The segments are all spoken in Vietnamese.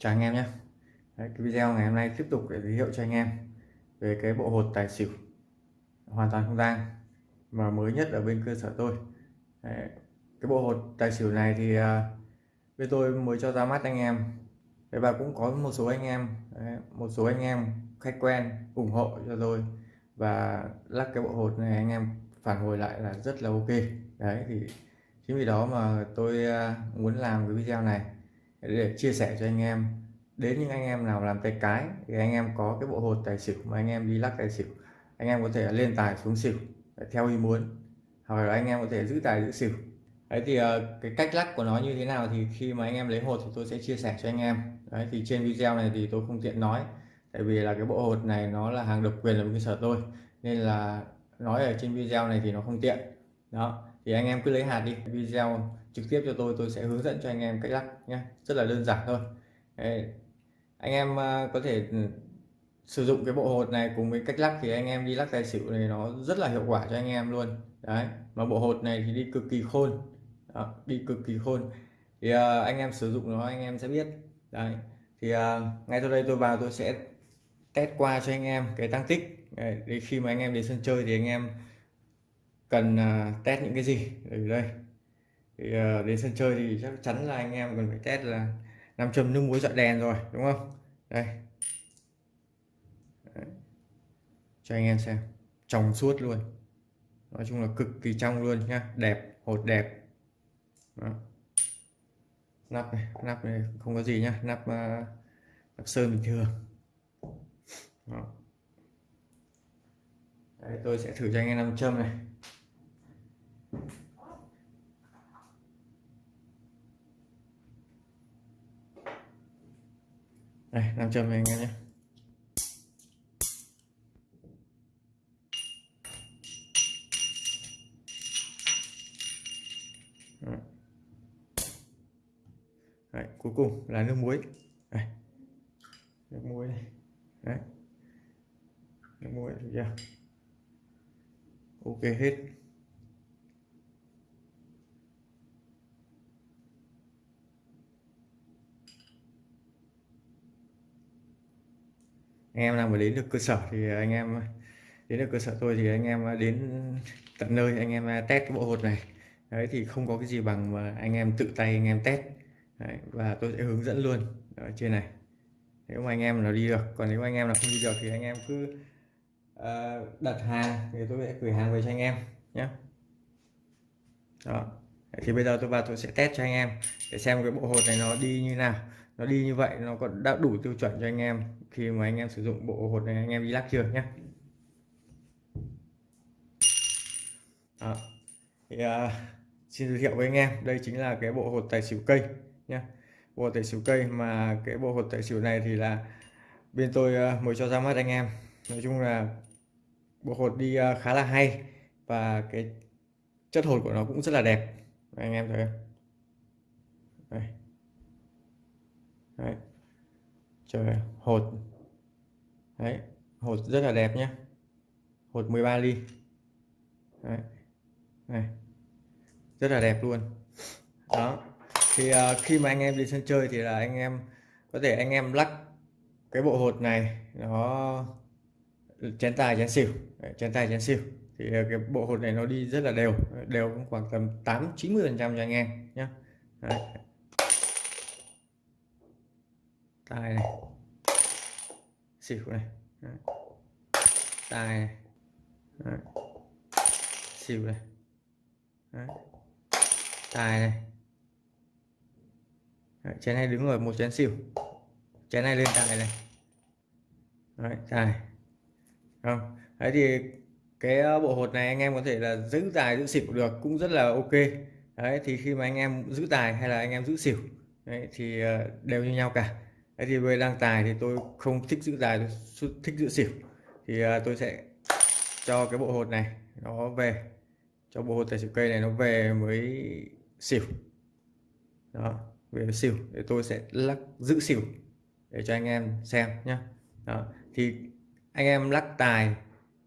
chào anh em nhé. Đấy, cái video ngày hôm nay tiếp tục để giới thiệu cho anh em về cái bộ hột tài xỉu. Hoàn toàn không tang mà mới nhất ở bên cơ sở tôi. Đấy, cái bộ hột tài xỉu này thì uh, bên tôi mới cho ra mắt anh em. Đấy, và cũng có một số anh em đấy, một số anh em khách quen ủng hộ cho tôi. Và lắc cái bộ hột này anh em phản hồi lại là rất là ok. Đấy thì chính vì đó mà tôi uh, muốn làm cái video này để chia sẻ cho anh em, đến những anh em nào làm tay cái thì anh em có cái bộ hột tài xỉu mà anh em đi lắc tài xỉu, anh em có thể lên tài xuống xỉu theo ý muốn, hoặc là anh em có thể giữ tài giữ xỉu. Đấy thì ờ, cái cách lắc của nó như thế nào thì khi mà anh em lấy hột thì tôi sẽ chia sẻ cho anh em. Đấy, thì trên video này thì tôi không tiện nói, tại vì là cái bộ hột này nó là hàng độc quyền ở cơ sở tôi, nên là nói ở trên video này thì nó không tiện. Đó, thì anh em cứ lấy hạt đi, video trực tiếp cho tôi tôi sẽ hướng dẫn cho anh em cách lắc nhé rất là đơn giản thôi. Đấy. anh em à, có thể ừ, sử dụng cái bộ hột này cùng với cách lắc thì anh em đi lắc tài xỉu này nó rất là hiệu quả cho anh em luôn. Đấy. Mà bộ hột này thì đi cực kỳ khôn. Đó, đi cực kỳ khôn. Thì uh, anh em sử dụng nó anh em sẽ biết. Đấy. Thì uh, ngay sau đây tôi vào tôi sẽ test qua cho anh em cái tăng tích. Đấy, khi mà anh em đến sân chơi thì anh em cần uh, test những cái gì? Ở đây thì uh, đến sân chơi thì chắc chắn là anh em cần phải test là nam châm nước muối dọi đèn rồi đúng không? Đây. Đấy. cho anh em xem. Trong suốt luôn. Nói chung là cực kỳ trong luôn nhá. Đẹp hột đẹp. Đó. nắp này nắp này không có gì nhá. Nắp uh, nắp sơn bình thường. Đó. Đấy, tôi sẽ thử cho anh em nam châm này. Đây nam châm anh em nhé. Đấy, cuối cùng là nước muối. Đây. nước muối này đấy. Nước muối được chưa? Ok hết. Anh em nào mà đến được cơ sở thì anh em đến được cơ sở tôi thì anh em đến tận nơi anh em test cái bộ hột này. Đấy thì không có cái gì bằng mà anh em tự tay anh em test. Đấy, và tôi sẽ hướng dẫn luôn. Ở trên này. Nếu mà anh em nào đi được còn nếu anh em nào không đi được thì anh em cứ uh, đặt hàng thì tôi sẽ gửi hàng về cho anh em nhé. Đó. Thì bây giờ tôi vào tôi sẽ test cho anh em để xem cái bộ hột này nó đi như nào nó đi như vậy nó còn đã đủ tiêu chuẩn cho anh em khi mà anh em sử dụng bộ hột này anh em đi lắc chưa nhé à, Thì, uh, xin giới thiệu với anh em đây chính là cái bộ hột tài xỉu cây nhé bộ hột tài xỉu cây mà cái bộ hột tài xỉu này thì là bên tôi uh, mới cho ra mắt anh em. Nói chung là bộ hột đi uh, khá là hay và cái chất hột của nó cũng rất là đẹp. Anh em thấy không? Đây đấy. trời hột. Đấy hột rất là đẹp nhé hột 13 ly. Đấy. này. Rất là đẹp luôn. Đó. Thì uh, khi mà anh em đi sân chơi thì là anh em có thể anh em lắc cái bộ hột này nó chén tài chén xỉu. Đấy, chén tài chén xỉu. Thì uh, cái bộ hột này nó đi rất là đều. Đều cũng khoảng tầm 8 90 phần trăm cho anh em nhé tài này. Xỉu này. Đấy. tài này. Đấy. xỉu này. Đấy. tài này. Đấy. chén này đứng ở một chén xỉu. Chén này lên tài này. Đấy, tài không vâng. đấy thì cái ờ, bộ hột này anh em có thể là giữ tài giữ xỉu được cũng rất là ok. Đấy thì khi mà anh em giữ tài hay là anh em giữ xỉu đấy, thì ờ, đều như nhau cả thì về đăng tài thì tôi không thích giữ tài, tôi thích giữ xỉu. Thì à, tôi sẽ cho cái bộ hột này nó về, cho bộ hột tài xỉu cây này nó về với xỉu. Đó, về xỉu, để tôi sẽ lắc, giữ xỉu để cho anh em xem nhé đó, thì anh em lắc tài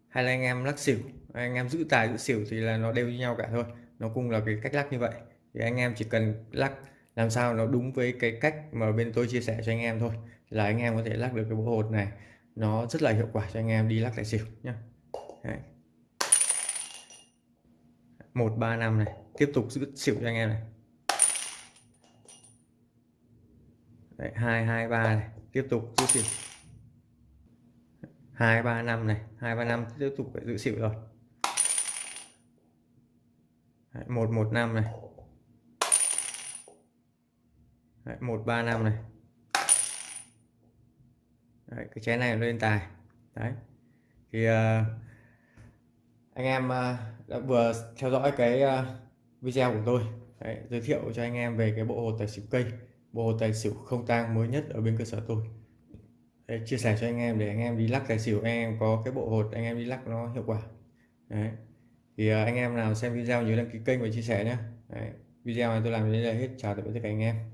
hay là anh em lắc xỉu, anh em giữ tài, giữ xỉu thì là nó đều như nhau cả thôi. Nó cũng là cái cách lắc như vậy. Thì anh em chỉ cần lắc làm sao nó đúng với cái cách mà bên tôi chia sẻ cho anh em thôi là anh em có thể lắc được cái bộ hột này nó rất là hiệu quả cho anh em đi lắc tài xỉu nhé một ba năm này tiếp tục giữ xỉu cho anh em này. Đấy, 223 này tiếp tục giữ xỉu. 235 này 235 tiếp tục phải giữ xỉu rồi. Đấy, 115 này. Đấy, 135 này. Đấy, cái chén này lên tài. Đấy. Thì uh, anh em uh, đã vừa theo dõi cái uh, video của tôi. Đấy, giới thiệu cho anh em về cái bộ hồ tài xỉu cây. Bộ hồ tài xỉu không tang mới nhất ở bên cơ sở tôi. Đấy, chia sẻ cho anh em để anh em đi lắc tài xỉu anh em có cái bộ hột anh em đi lắc nó hiệu quả. Đấy. Thì uh, anh em nào xem video nhớ đăng ký kênh và chia sẻ nhé. Đấy. video này tôi làm đến đây là hết. Chào tạm biệt tất cả anh em.